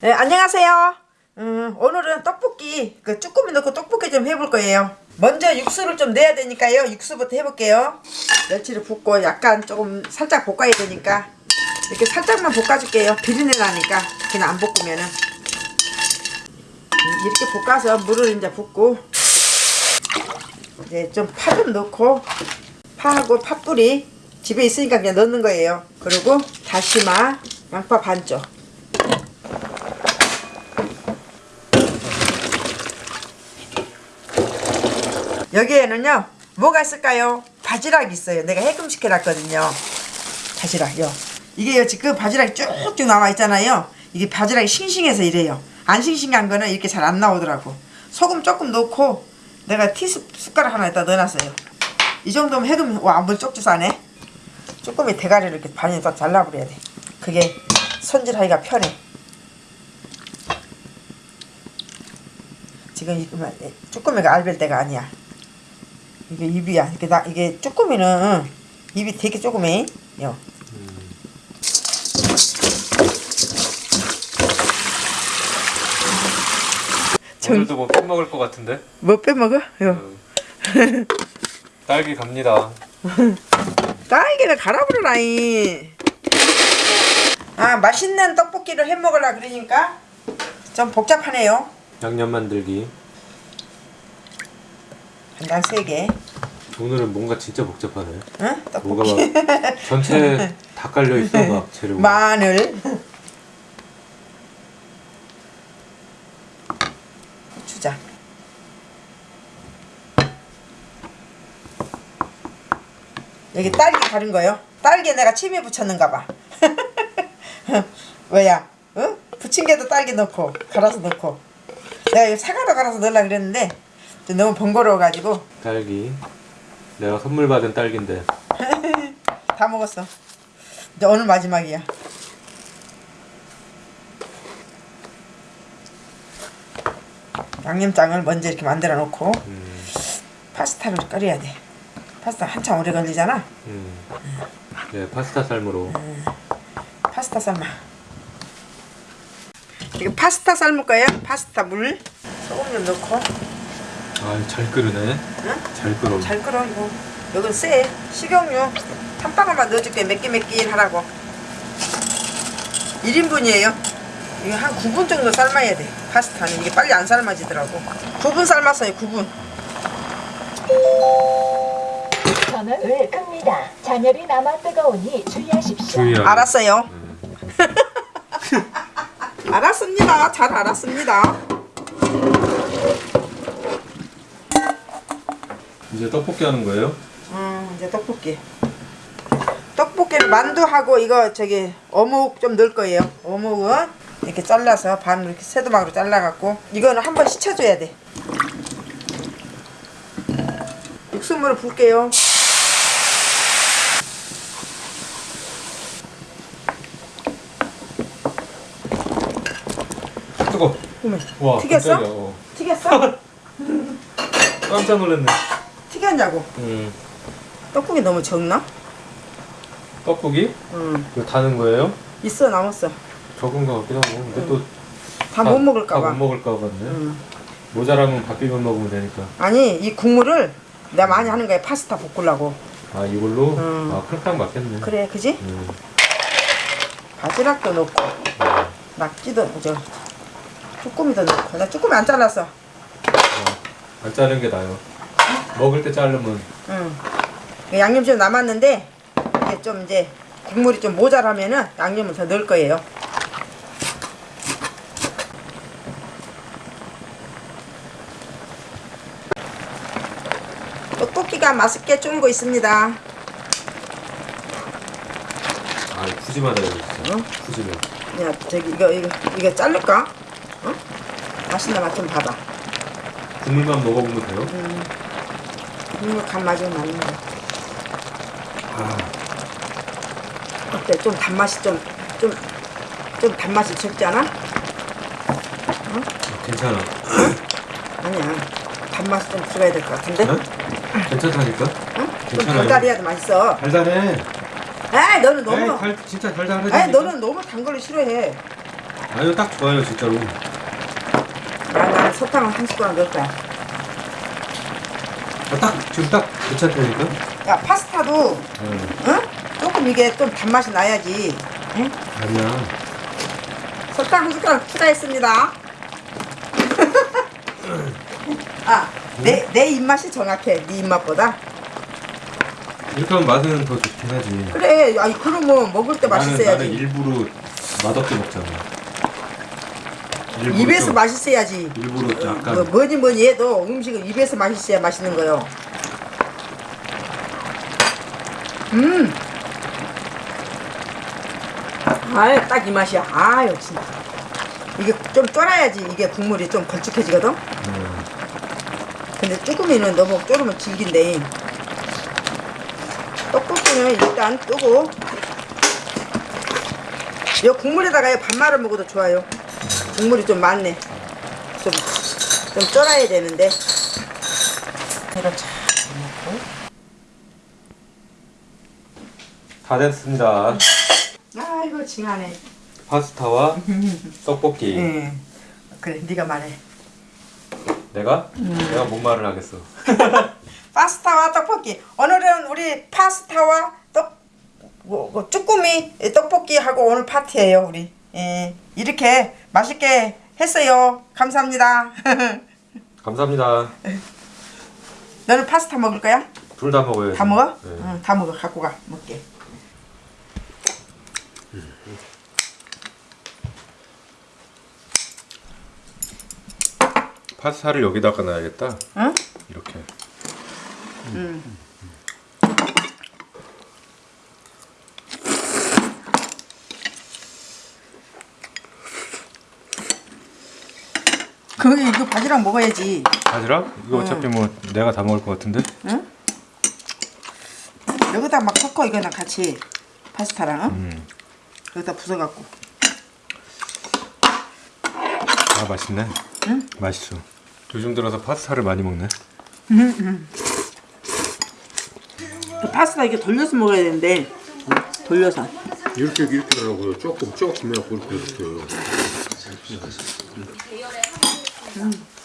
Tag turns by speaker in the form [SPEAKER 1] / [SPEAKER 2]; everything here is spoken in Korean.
[SPEAKER 1] 네, 안녕하세요. 음, 오늘은 떡볶이, 그 쭈꾸미 넣고 떡볶이 좀 해볼 거예요. 먼저 육수를 좀 내야 되니까요. 육수부터 해볼게요. 멸치를 붓고 약간 조금 살짝 볶아야 되니까 이렇게 살짝만 볶아줄게요. 비린내 나니까 그냥 안 볶으면은 음, 이렇게 볶아서 물을 이제 붓고 이제 좀 파 좀 넣고 파하고 팥뿌리 집에 있으니까 그냥 넣는 거예요. 그리고 다시마, 양파 반쪽. 여기에는요 뭐가 있을까요? 바지락 있어요. 내가 해금시켜 놨거든요. 바지락요. 이게요 지금 바지락이 쭉쭉 나와 있잖아요. 이게 바지락이 싱싱해서 이래요. 안 싱싱한 거는 이렇게 잘 안 나오더라고. 소금 조금 넣고 내가 티숟가락 하나 에다 넣어놨어요. 이 정도면 해금 와물 쪽쪽 싸네 쭈꾸미 대가리를 이렇게 반이 딱 잘라버려야 돼. 그게 손질하기가 편해. 지금 이 쭈꾸미가 알벨 때가 아니야 이게 입이야. 이게 나 이게 쭈꾸미는 입이 되게 조그매. 요.
[SPEAKER 2] 오늘도 뭐 빼먹을 것 같은데?
[SPEAKER 1] 뭐 빼먹어? 요.
[SPEAKER 2] 음. 딸기 갑니다
[SPEAKER 1] 딸기를 갈아버려라이. 아 맛있는 떡볶이를 해 먹으려 그러니까 좀 복잡하네요.
[SPEAKER 2] 양념 만들기
[SPEAKER 1] 한장 세 개.
[SPEAKER 2] 오늘은 뭔가 진짜 복잡하네
[SPEAKER 1] 응?
[SPEAKER 2] 뭔가
[SPEAKER 1] 떡볶이.
[SPEAKER 2] 막 전체 다 깔려있어 막 재료가
[SPEAKER 1] 마늘. 고추장. 여기 딸기 가른 거요. 딸기에 내가 침이 붙였는가 봐. 왜야? 응? 부친 게도 딸기 넣고 갈아서 넣고. 내가 이거 사과로 갈아서 넣으려 그랬는데 좀 너무 번거로워가지고
[SPEAKER 2] 딸기 내가 선물 받은 딸기인데
[SPEAKER 1] 다 먹었어. 이제 오늘 마지막이야. 양념장을 먼저 이렇게 만들어 놓고
[SPEAKER 2] 음,
[SPEAKER 1] 파스타를 끓여야 돼. 파스타 한참 오래 걸리잖아.
[SPEAKER 2] 음. 네 파스타 삶으로
[SPEAKER 1] 파스타 삶아. 이거 파스타 삶을 거예요. 파스타 물 소금 좀 넣고
[SPEAKER 2] 아잘 끓으네
[SPEAKER 1] 응?
[SPEAKER 2] 잘 끓어
[SPEAKER 1] 잘 끓어 이거. 여긴 쎄 식용유 한 방울만 넣어줄게 매끼매끼 하라고. 1인분이에요. 이거 한 9분 정도 삶아야 돼. 파스타는 이게 빨리 안 삶아지더라고. 9분 삶았어요. 9분.
[SPEAKER 3] 전원을 끕니다. 잔열이 남아 뜨거우니 주의하십시오.
[SPEAKER 2] 주의하라
[SPEAKER 1] 알았어요.
[SPEAKER 2] 음.
[SPEAKER 1] 알았습니다. 잘 알았습니다.
[SPEAKER 2] 이제 떡볶이 하는 거예요?
[SPEAKER 1] 음, 이제 떡볶이. 떡볶이를 만두하고 이거 저기 어묵 좀 넣을 거예요. 어묵은 이렇게 잘라서 반으로 이렇게 새도막으로 잘라갖고 이거는 한번 씻혀줘야 돼. 육수물을 붓게요.
[SPEAKER 2] 뜨거
[SPEAKER 1] 어머,
[SPEAKER 2] 와
[SPEAKER 1] 튀겼어?
[SPEAKER 2] 깜짝이야 어.
[SPEAKER 1] 튀겼어?
[SPEAKER 2] 깜짝 놀랐네
[SPEAKER 1] 튀겼냐고.
[SPEAKER 2] 음.
[SPEAKER 1] 떡국이 너무 적나?
[SPEAKER 2] 떡볶이?
[SPEAKER 1] 응.
[SPEAKER 2] 이거 다는 거예요?
[SPEAKER 1] 있어 남았어.
[SPEAKER 2] 적은 거 같기도 하고 근데
[SPEAKER 1] 또다 못 먹을까 봐.
[SPEAKER 2] 다못 먹을까 봐네
[SPEAKER 1] 응.
[SPEAKER 2] 모자라면 밥 비벼 먹으면 되니까
[SPEAKER 1] 아니 이 국물을 내가 많이 하는 거야 파스타 볶으려고.
[SPEAKER 2] 아 이걸로?
[SPEAKER 1] 음.
[SPEAKER 2] 아 그렇게 하면 맞겠네
[SPEAKER 1] 그래, 그지?
[SPEAKER 2] 음.
[SPEAKER 1] 바지락도 넣고 낙지도 저 쭈꾸미도 넣고 나 쭈꾸미 안 잘랐어.
[SPEAKER 2] 어, 안 자른 게 나아요 먹을 때 자르면
[SPEAKER 1] 응. 양념 좀 남았는데 이게 좀 이제 국물이 좀 모자라면은 양념을 더 넣을 거예요. 떡볶이가 맛있게 쫄고 있습니다.
[SPEAKER 2] 아 푸짐하다 이거 진짜
[SPEAKER 1] 응?
[SPEAKER 2] 푸짐해
[SPEAKER 1] 야 저기 이거 이거 이거 자를까? 어? 맛있나 맛 좀 봐봐.
[SPEAKER 2] 국물만 먹어보면 돼요?
[SPEAKER 1] 국물 간 맞으면 맞는 거.
[SPEAKER 2] 아
[SPEAKER 1] 어때? 좀 단맛이 좀 좀 좀 단맛이 적지 않아?
[SPEAKER 2] 괜찮아
[SPEAKER 1] 아니야. 단맛이 좀 들어야 될 것 같은데?
[SPEAKER 2] 응? 괜찮다니까?
[SPEAKER 1] 응? 좀
[SPEAKER 2] 괜찮아요.
[SPEAKER 1] 달달해야 더 맛있어.
[SPEAKER 2] 달달해
[SPEAKER 1] 에이 너는 너무
[SPEAKER 2] 에이, 달, 진짜 달달하지
[SPEAKER 1] 에이 너는 너무 단 거를 싫어해.
[SPEAKER 2] 아니요 딱 좋아요 진짜로.
[SPEAKER 1] 아, 나는 설탕을 한 숟가락 넣을 거야.
[SPEAKER 2] 아, 딱 지금 딱 괜찮다니까.
[SPEAKER 1] 야, 파스타도,
[SPEAKER 2] 응.
[SPEAKER 1] 응? 조금 이게 좀 단맛이 나야지. 응?
[SPEAKER 2] 아니야.
[SPEAKER 1] 설탕 한 숟가락 추가했습니다. 아, 내, 내 입맛이 정확해. 네 입맛보다.
[SPEAKER 2] 이렇게 하면 맛은 더 좋긴 하지.
[SPEAKER 1] 그래, 아니, 그러면 먹을 때
[SPEAKER 2] 나는, 나는
[SPEAKER 1] 맛있어야지.
[SPEAKER 2] 일부러 맛없게 먹잖아.
[SPEAKER 1] 입에서
[SPEAKER 2] 좀-
[SPEAKER 1] 맛있어야지.
[SPEAKER 2] 일부러 약간
[SPEAKER 1] 뭐, 뭐니 뭐니 해도 음식은 입에서 맛있어야 맛있는 거요. 음. 아유, 딱 이 맛이야. 아유, 진짜. 이게 좀 쫄아야지 이게 국물이 좀 걸쭉해지거든?
[SPEAKER 2] 음,
[SPEAKER 1] 근데 쭈꾸미는 너무 쫄으면 질긴데. 떡볶이는 일단 뜨고. 이 국물에다가 밥 말아 먹어도 좋아요. 국물이 좀 많네. 좀, 좀 쫄아야 되는데. 이걸 잘 넣고.
[SPEAKER 2] 다 됐습니다.
[SPEAKER 1] 아이고, 징하네.
[SPEAKER 2] 파스타와 떡볶이.
[SPEAKER 1] 예. 그래, 네가 말해.
[SPEAKER 2] 내가 내가 뭔 말을 하겠어.
[SPEAKER 1] 파스타와 떡볶이. 오늘은 우리 파스타와 떡, 뭐, 뭐 쭈꾸미 떡볶이 하고 오늘 파티예요, 우리. 예. 이렇게 맛있게 했어요. 감사합니다.
[SPEAKER 2] 감사합니다.
[SPEAKER 1] 너는 파스타 먹을 거야?
[SPEAKER 2] 둘 다 먹어요.
[SPEAKER 1] 다 먹어?
[SPEAKER 2] 네.
[SPEAKER 1] 응, 다 먹어. 갖고 가. 먹게.
[SPEAKER 2] 파스타를 여기다가 놔야겠다.
[SPEAKER 1] 응?
[SPEAKER 2] 이렇게.
[SPEAKER 1] 거기 이거 바지락 먹어야지.
[SPEAKER 2] 바지락? 이거 어차피 뭐 내가 다 먹을 것 같은데?
[SPEAKER 1] 응? 여기다 막 섞어 이거랑 같이 파스타랑 응?
[SPEAKER 2] 음.
[SPEAKER 1] 여기다 부숴갖고.
[SPEAKER 2] 아 맛있네.
[SPEAKER 1] 응?
[SPEAKER 2] 맛있어. 요즘 들어서 파스타를 많이 먹네.
[SPEAKER 1] 그 파스타 이게 돌려서 먹어야 되는데 돌려서.
[SPEAKER 4] 이렇게 이렇게 하라고요. 조금 조금 해갖고 이렇게 이렇게. Mm.